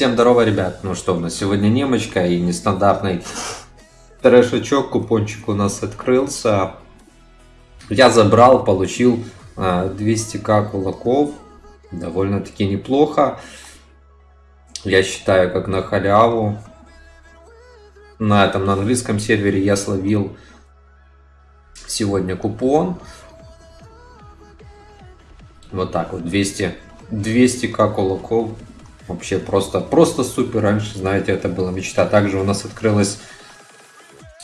Всем здорово, ребят. Ну что, у нас сегодня немочка и нестандартный трешечок. Купончик у нас открылся. Я забрал, получил 200к кулаков. Довольно-таки неплохо. Я считаю, как на халяву. На этом, на английском сервере я словил сегодня купон. Вот так вот, 200, 200к кулаков Вообще просто, просто супер. Раньше, знаете, это была мечта. Также у нас открылось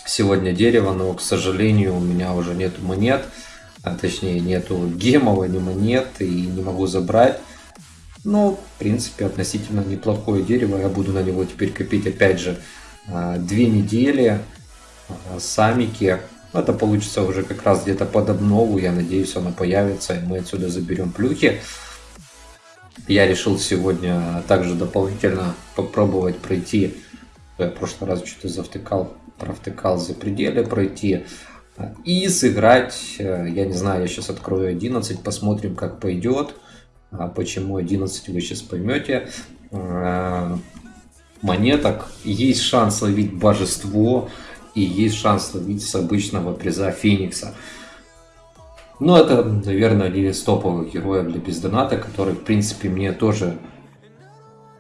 сегодня дерево, но, к сожалению, у меня уже нету монет. А точнее, нету гемов, ни монет, и не могу забрать. Но, в принципе, относительно неплохое дерево. Я буду на него теперь копить, опять же, а, две недели. А, самики. Это получится уже как раз где-то под обнову. Я надеюсь, оно появится, и мы отсюда заберем плюхи. Я решил сегодня также дополнительно попробовать пройти. Я в прошлый раз что-то завтыкал, провтыкал за пределы пройти. И сыграть, э, я не знаю, я сейчас открою 11, посмотрим, как пойдет. А почему 11 вы сейчас поймете. Э, монеток есть шанс ловить божество и есть шанс ловить с обычного приза Феникса. Но это, наверное, один из топовых героев для бездоната, который, в принципе, мне тоже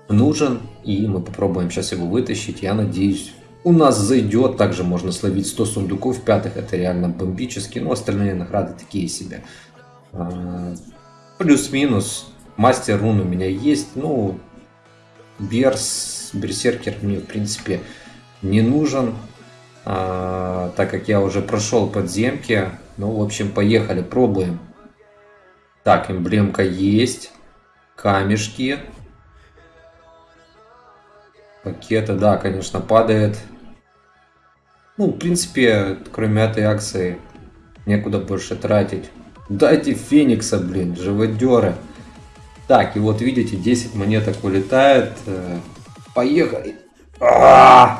нужен. И мы попробуем сейчас его вытащить. Я надеюсь, у нас зайдет. Также можно словить 100 сундуков пятых. Это реально бомбически. Но остальные награды такие себе. А, плюс-минус. Мастер рун у меня есть. Ну, Берс, Берсеркер мне, в принципе, не нужен. А, так как я уже прошел подземки ну, в общем, поехали, пробуем. Так, эмблемка есть. Камешки. Пакеты, да, конечно, падает. Ну, в принципе, кроме этой акции, некуда больше тратить. Дайте Феникса, блин, живодеры. Так, и вот видите, 10 монеток улетает. Э, поехали. А -а -а!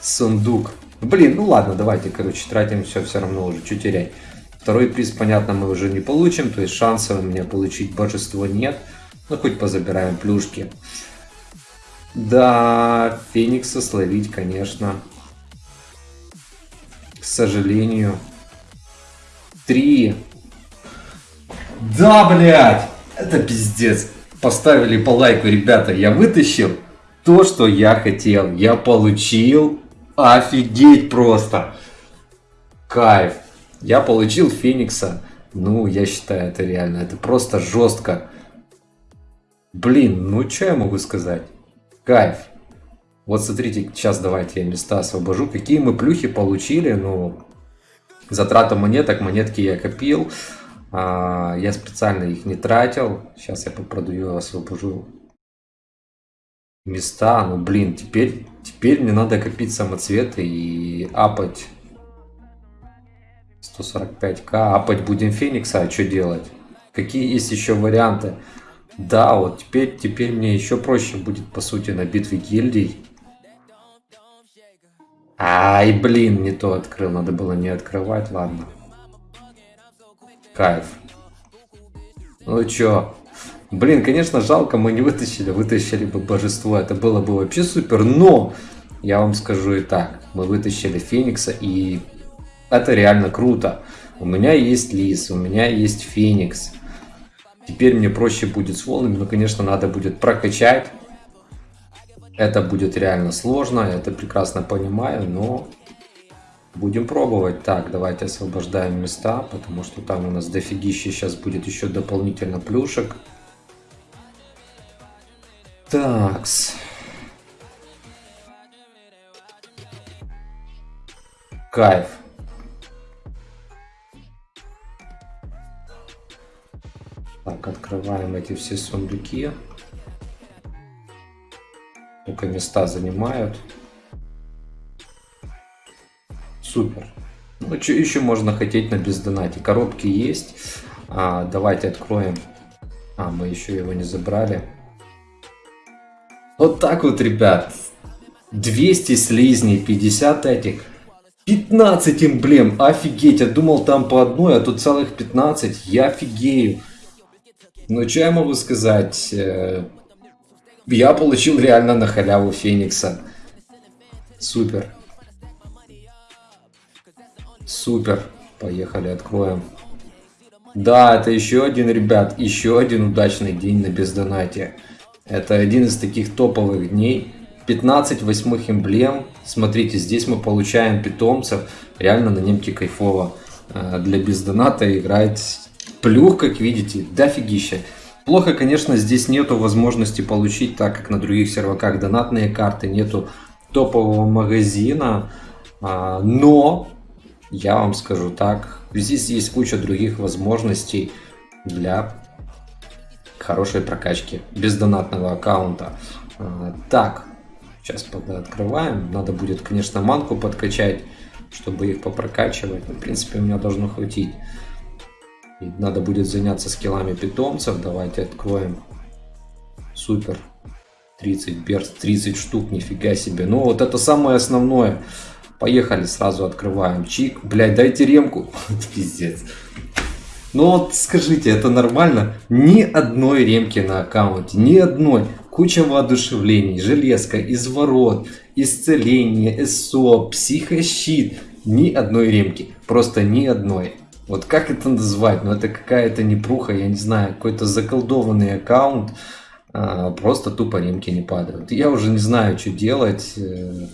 Сундук. Блин, ну ладно, давайте, короче, тратим все, все равно уже, что терять. Второй приз, понятно, мы уже не получим, то есть шансов у меня получить божество нет. Ну, хоть позабираем плюшки. Да, Феникса словить, конечно. К сожалению. Три. Да, блядь! Это пиздец. Поставили по лайку, ребята. Я вытащил то, что я хотел. Я получил Офигеть просто. Кайф. Я получил Феникса. Ну, я считаю, это реально. Это просто жестко. Блин, ну что я могу сказать? Кайф. Вот смотрите, сейчас давайте я места освобожу. Какие мы плюхи получили. Ну, затрата монеток. Монетки я копил. А, я специально их не тратил. Сейчас я попродаю, освобожу места. Ну, блин, теперь, теперь мне надо копить самоцветы и апать 145к. Апать будем Феникса, а что делать? Какие есть еще варианты? Да, вот теперь, теперь мне еще проще будет, по сути, на битве гильдий. Ай, блин, не то открыл. Надо было не открывать, ладно. Кайф. Ну чё, Блин, конечно, жалко, мы не вытащили, вытащили бы божество, это было бы вообще супер, но я вам скажу и так, мы вытащили Феникса, и это реально круто. У меня есть Лис, у меня есть Феникс. Теперь мне проще будет с волнами, но, конечно, надо будет прокачать. Это будет реально сложно, я это прекрасно понимаю, но будем пробовать. Так, давайте освобождаем места, потому что там у нас дофигища сейчас будет еще дополнительно плюшек. Такс. Кайф. Так, открываем эти все сундуки. Только места занимают. Супер. Ну, что еще можно хотеть на бездонате? Коробки есть. А, давайте откроем. А, мы еще его не забрали. Вот так вот, ребят. 200 слизней, 50 этих. 15 эмблем, офигеть, я думал там по одной, а тут целых 15, я офигею. Ну, что я могу сказать? Э, Я получил реально на халяву Феникса. Супер. Супер. Поехали, откроем. Да, это еще один, ребят, еще один удачный день на бездонате. Это один из таких топовых дней. 15 восьмых эмблем. Смотрите, здесь мы получаем питомцев. Реально на немке кайфово. Э, для бездоната играть плюх, как видите, дофигища. Плохо, конечно, здесь нету возможности получить, так как на других серваках донатные карты, нету топового магазина. А, но, я вам скажу так, здесь есть куча других возможностей для хорошей прокачки без донатного аккаунта. А, так, сейчас открываем. Надо будет, конечно, манку подкачать, чтобы их попрокачивать. Но, в принципе, у меня должно хватить. И надо будет заняться скиллами питомцев. Давайте откроем. Супер. 30 берс, 30 штук, нифига себе. Ну вот это самое основное. Поехали, сразу открываем. Чик. Блять, дайте ремку. Пиздец. Ну вот скажите, это нормально? Ни одной ремки на аккаунте, ни одной. Куча воодушевлений, железка, изворот, исцеление, СО, психощит. Ни одной ремки. Просто ни одной. Вот как это назвать? Ну это какая-то непруха, я не знаю, какой-то заколдованный аккаунт. А, просто тупо ремки не падают. Я уже не знаю, что делать. Э,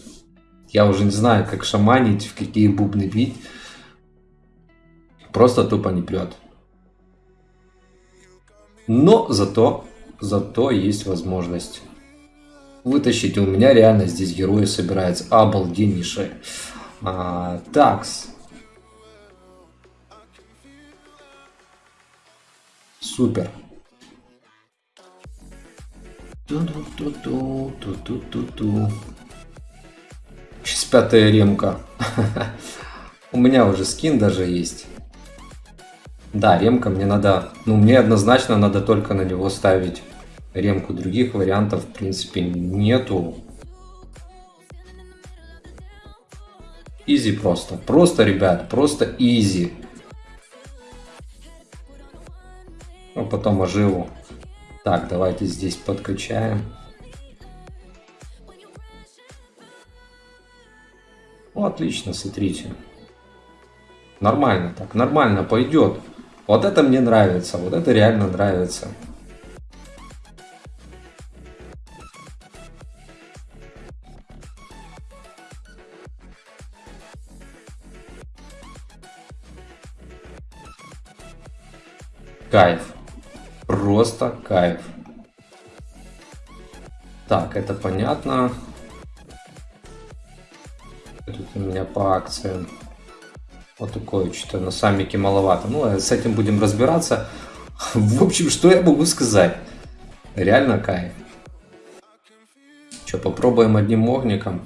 я уже не знаю, как шаманить, в какие бубны бить. Просто тупо не прет. Но зато, зато есть возможность вытащить. У меня реально здесь герои собираются обалденнейшие. А, такс. Супер. Ту-ту-ту-ту, ту-ту-ту-ту. Сейчас пятая ремка. У меня уже скин даже есть. Да, ремка мне надо... Ну, мне однозначно надо только на него ставить ремку. Других вариантов, в принципе, нету. Изи просто. Просто, ребят, просто изи. Ну, потом оживу. Так, давайте здесь подкачаем. Ну, отлично, смотрите. Нормально так, нормально пойдет. Вот это мне нравится, вот это реально нравится. Кайф. Просто кайф. Так, это понятно. Тут у меня по акциям. Вот такое что-то на саммике маловато. Ну, а с этим будем разбираться. В общем, что я могу сказать? Реально кайф. Что, попробуем одним огником?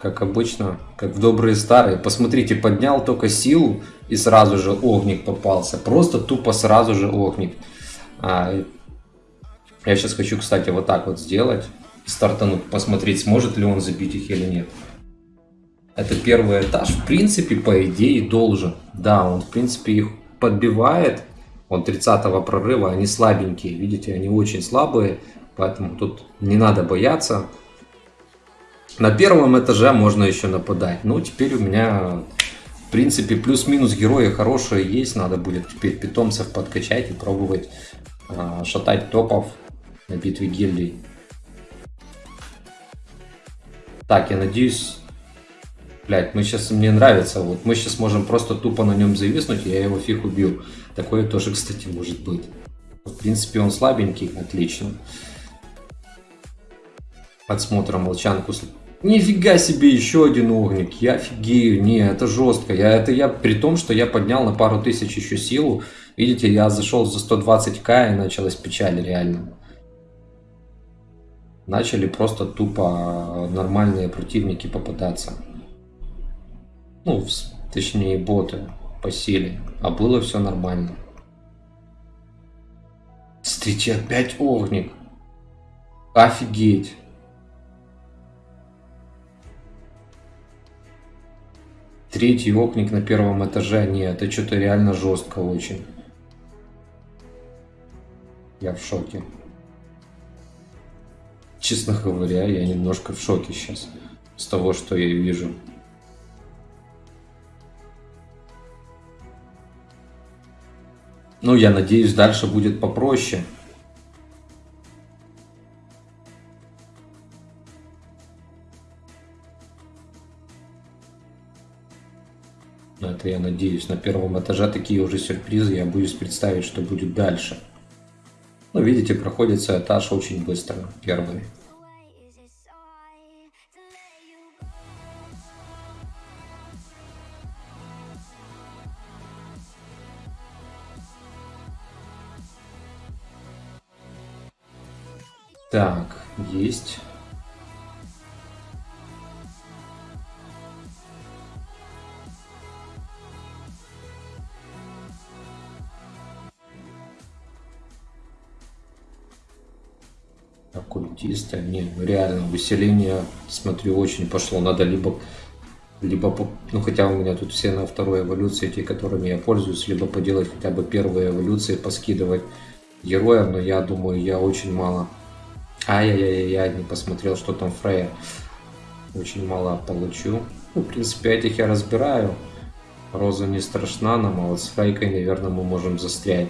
Как обычно, как в добрые старые. Посмотрите, поднял только силу и сразу же огник попался. Просто тупо сразу же огник. А, я сейчас хочу, кстати, вот так вот сделать. Стартануть, посмотреть, сможет ли он забить их или нет. Это первый этаж. В принципе, по идее, должен. Да, он, в принципе, их подбивает. Он 30 прорыва, они слабенькие. Видите, они очень слабые. Поэтому тут не надо бояться. На первом этаже можно еще нападать. Ну, теперь у меня в принципе, плюс-минус герои хорошие есть. Надо будет теперь питомцев подкачать и пробовать э, шатать топов на битве гильдий. Так, я надеюсь... Блять, мы сейчас, мне нравится, вот мы сейчас можем просто тупо на нем зависнуть, я его фиг убил. Такое тоже, кстати, может быть. В принципе, он слабенький, отлично. Подсмотра молчанку Нифига себе, еще один огник. Я офигею. Не, это жестко. Я, это я при том, что я поднял на пару тысяч еще силу. Видите, я зашел за 120к и началась печаль реально. Начали просто тупо нормальные противники попадаться. Ну, точнее боты по силе. А было все нормально. Смотрите, опять огник. Офигеть. Третий окник на первом этаже. Нет, это что-то реально жестко очень. Я в шоке. честно говоря, я немножко в шоке сейчас с того, что я вижу. Ну, я надеюсь, дальше будет попроще. Но это я надеюсь. На первом этаже такие уже сюрпризы. Я боюсь представить, что будет дальше. Ну, видите, проходится этаж очень быстро, первый. Так, есть. оккультисты, не, реально выселение, смотрю, очень пошло. Надо либо, либо, ну хотя у меня тут все на второй эволюции, те, которыми я пользуюсь, либо поделать хотя бы первые эволюции, поскидывать героев, но я думаю, я очень мало. Ай-яй-яй-яй, не посмотрел, что там Фрея. Очень мало получу. Ну, в принципе, этих я разбираю. Роза не страшна нам, а вот с Фрейкой, наверное, мы можем застрять.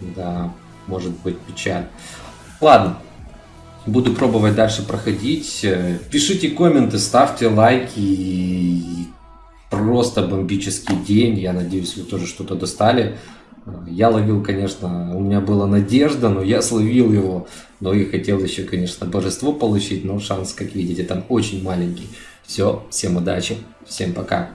Да, может быть печаль. Ладно, буду пробовать дальше проходить. Пишите комменты, ставьте лайки. Просто бомбический день. Я надеюсь, вы тоже что-то достали. Я ловил, конечно, у меня была надежда, но я словил его. Но и хотел еще, конечно, божество получить, но шанс, как видите, там очень маленький. Все, всем удачи, всем пока.